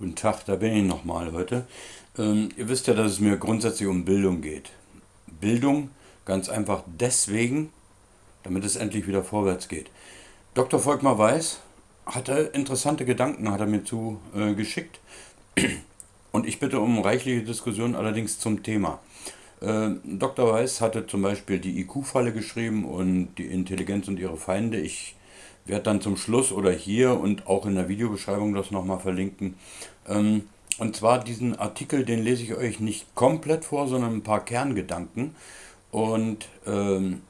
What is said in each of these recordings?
Guten Tag, da bin ich nochmal heute. Ähm, ihr wisst ja, dass es mir grundsätzlich um Bildung geht. Bildung ganz einfach deswegen, damit es endlich wieder vorwärts geht. Dr. Volkmar Weiß hatte interessante Gedanken, hat er mir zu äh. Und ich bitte um reichliche Diskussion allerdings zum Thema. Äh, Dr. Weiß hatte zum Beispiel die IQ-Falle geschrieben und die Intelligenz und ihre Feinde. Ich werde dann zum Schluss oder hier und auch in der Videobeschreibung das nochmal verlinken. Ähm, und zwar diesen Artikel, den lese ich euch nicht komplett vor, sondern ein paar Kerngedanken. Und ähm,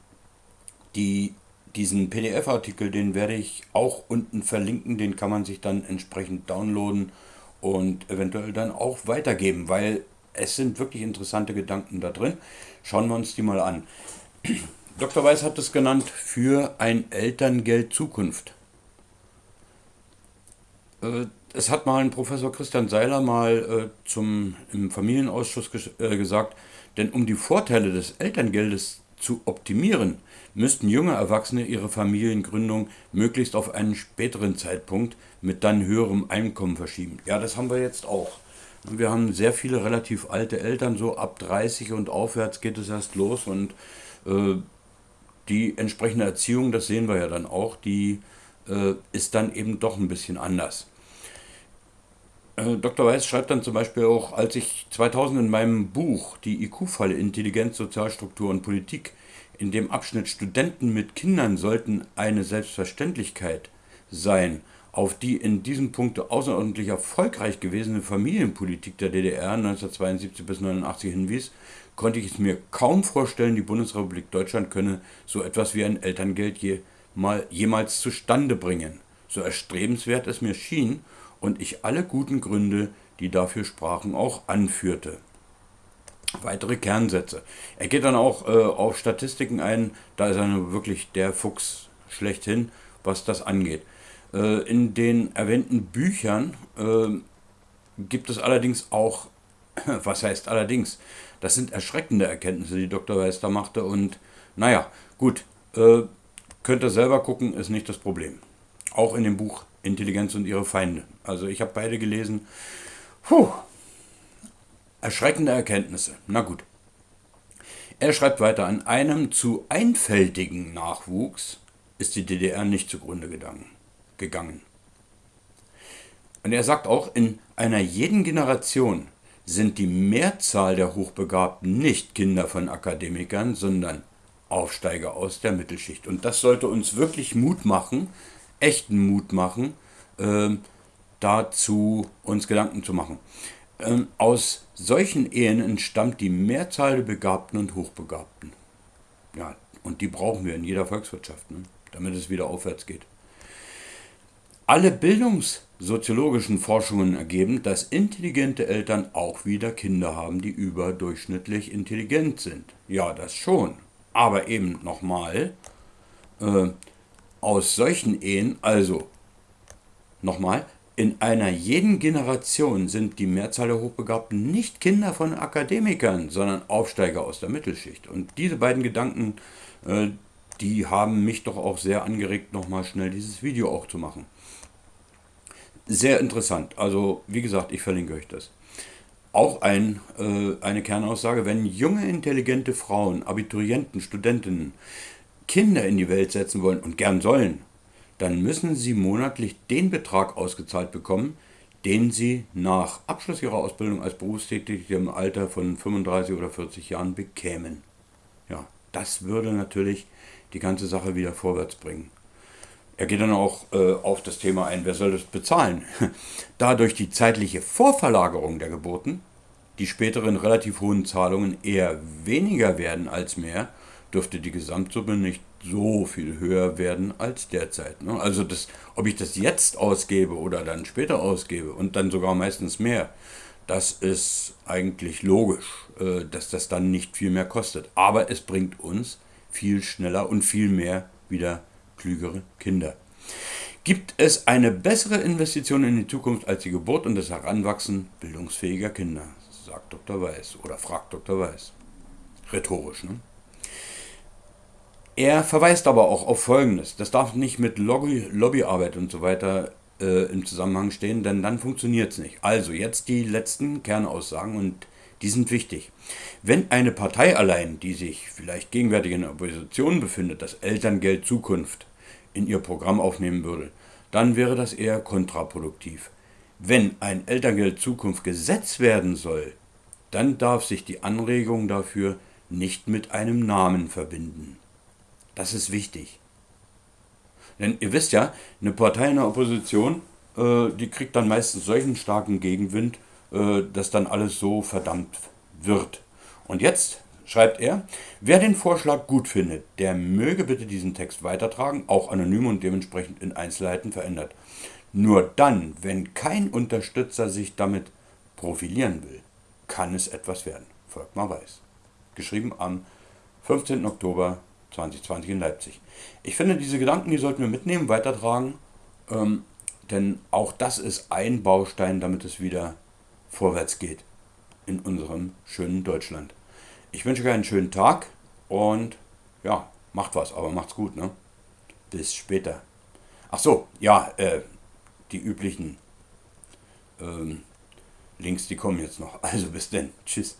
die, diesen PDF-Artikel, den werde ich auch unten verlinken, den kann man sich dann entsprechend downloaden und eventuell dann auch weitergeben, weil es sind wirklich interessante Gedanken da drin. Schauen wir uns die mal an. Dr. Weiß hat es genannt für ein Elterngeld Zukunft. Äh, es hat mal ein Professor Christian Seiler mal äh, zum, im Familienausschuss äh, gesagt, denn um die Vorteile des Elterngeldes zu optimieren, müssten junge Erwachsene ihre Familiengründung möglichst auf einen späteren Zeitpunkt mit dann höherem Einkommen verschieben. Ja, das haben wir jetzt auch. Wir haben sehr viele relativ alte Eltern, so ab 30 und aufwärts geht es erst los und äh, die entsprechende Erziehung, das sehen wir ja dann auch, die äh, ist dann eben doch ein bisschen anders. Äh, Dr. Weiß schreibt dann zum Beispiel auch, als ich 2000 in meinem Buch Die IQ-Falle Intelligenz, Sozialstruktur und Politik in dem Abschnitt Studenten mit Kindern sollten eine Selbstverständlichkeit sein, auf die in diesem Punkt außerordentlich erfolgreich gewesene Familienpolitik der DDR 1972 bis 1989 hinwies, konnte ich es mir kaum vorstellen, die Bundesrepublik Deutschland könne so etwas wie ein Elterngeld je, mal, jemals zustande bringen. So erstrebenswert es mir schien und ich alle guten Gründe, die dafür sprachen, auch anführte. Weitere Kernsätze. Er geht dann auch äh, auf Statistiken ein, da ist er wirklich der Fuchs schlechthin, was das angeht. Äh, in den erwähnten Büchern äh, gibt es allerdings auch, was heißt allerdings, das sind erschreckende Erkenntnisse, die Dr. Da machte. Und naja, gut, äh, könnt ihr selber gucken, ist nicht das Problem. Auch in dem Buch Intelligenz und ihre Feinde. Also ich habe beide gelesen. Puh, erschreckende Erkenntnisse. Na gut. Er schreibt weiter, an einem zu einfältigen Nachwuchs ist die DDR nicht zugrunde gegangen. Und er sagt auch, in einer jeden Generation sind die Mehrzahl der Hochbegabten nicht Kinder von Akademikern, sondern Aufsteiger aus der Mittelschicht. Und das sollte uns wirklich Mut machen, echten Mut machen, äh, dazu uns Gedanken zu machen. Ähm, aus solchen Ehen entstammt die Mehrzahl der Begabten und Hochbegabten. Ja, und die brauchen wir in jeder Volkswirtschaft, ne, damit es wieder aufwärts geht. Alle bildungssoziologischen Forschungen ergeben, dass intelligente Eltern auch wieder Kinder haben, die überdurchschnittlich intelligent sind. Ja, das schon. Aber eben nochmal, äh, aus solchen Ehen, also nochmal, in einer jeden Generation sind die Mehrzahl der Hochbegabten nicht Kinder von Akademikern, sondern Aufsteiger aus der Mittelschicht. Und diese beiden Gedanken, äh, die haben mich doch auch sehr angeregt, nochmal schnell dieses Video auch zu machen sehr interessant. Also wie gesagt, ich verlinke euch das. Auch ein, äh, eine Kernaussage, wenn junge, intelligente Frauen, Abiturienten, Studentinnen Kinder in die Welt setzen wollen und gern sollen, dann müssen sie monatlich den Betrag ausgezahlt bekommen, den sie nach Abschluss ihrer Ausbildung als Berufstätige im Alter von 35 oder 40 Jahren bekämen. Ja, das würde natürlich die ganze Sache wieder vorwärts bringen. Er geht dann auch äh, auf das Thema ein, wer soll das bezahlen? Dadurch die zeitliche Vorverlagerung der Geburten, die späteren relativ hohen Zahlungen eher weniger werden als mehr, dürfte die Gesamtsumme nicht so viel höher werden als derzeit. Ne? Also das, ob ich das jetzt ausgebe oder dann später ausgebe und dann sogar meistens mehr, das ist eigentlich logisch, äh, dass das dann nicht viel mehr kostet. Aber es bringt uns viel schneller und viel mehr wieder klügere Kinder. Gibt es eine bessere Investition in die Zukunft als die Geburt und das Heranwachsen bildungsfähiger Kinder? Sagt Dr. Weiß oder fragt Dr. Weiß. Rhetorisch, ne? Er verweist aber auch auf Folgendes. Das darf nicht mit Lobby, Lobbyarbeit und so weiter äh, im Zusammenhang stehen, denn dann funktioniert es nicht. Also jetzt die letzten Kernaussagen und die sind wichtig. Wenn eine Partei allein, die sich vielleicht gegenwärtig in der Opposition befindet, das Elterngeld Zukunft in ihr Programm aufnehmen würde, dann wäre das eher kontraproduktiv. Wenn ein Elterngeld Zukunft Gesetz werden soll, dann darf sich die Anregung dafür nicht mit einem Namen verbinden. Das ist wichtig. Denn ihr wisst ja, eine Partei in der Opposition, äh, die kriegt dann meistens solchen starken Gegenwind, äh, dass dann alles so verdammt wird. Und jetzt schreibt er, wer den Vorschlag gut findet, der möge bitte diesen Text weitertragen, auch anonym und dementsprechend in Einzelheiten verändert. Nur dann, wenn kein Unterstützer sich damit profilieren will, kann es etwas werden. Volkmar Weiß. Geschrieben am 15. Oktober 2020 in Leipzig. Ich finde, diese Gedanken, die sollten wir mitnehmen, weitertragen, ähm, denn auch das ist ein Baustein, damit es wieder vorwärts geht in unserem schönen Deutschland. Ich wünsche euch einen schönen Tag und ja, macht was, aber macht's gut, ne? Bis später. Ach so, ja, äh, die üblichen ähm, Links, die kommen jetzt noch. Also bis denn. Tschüss.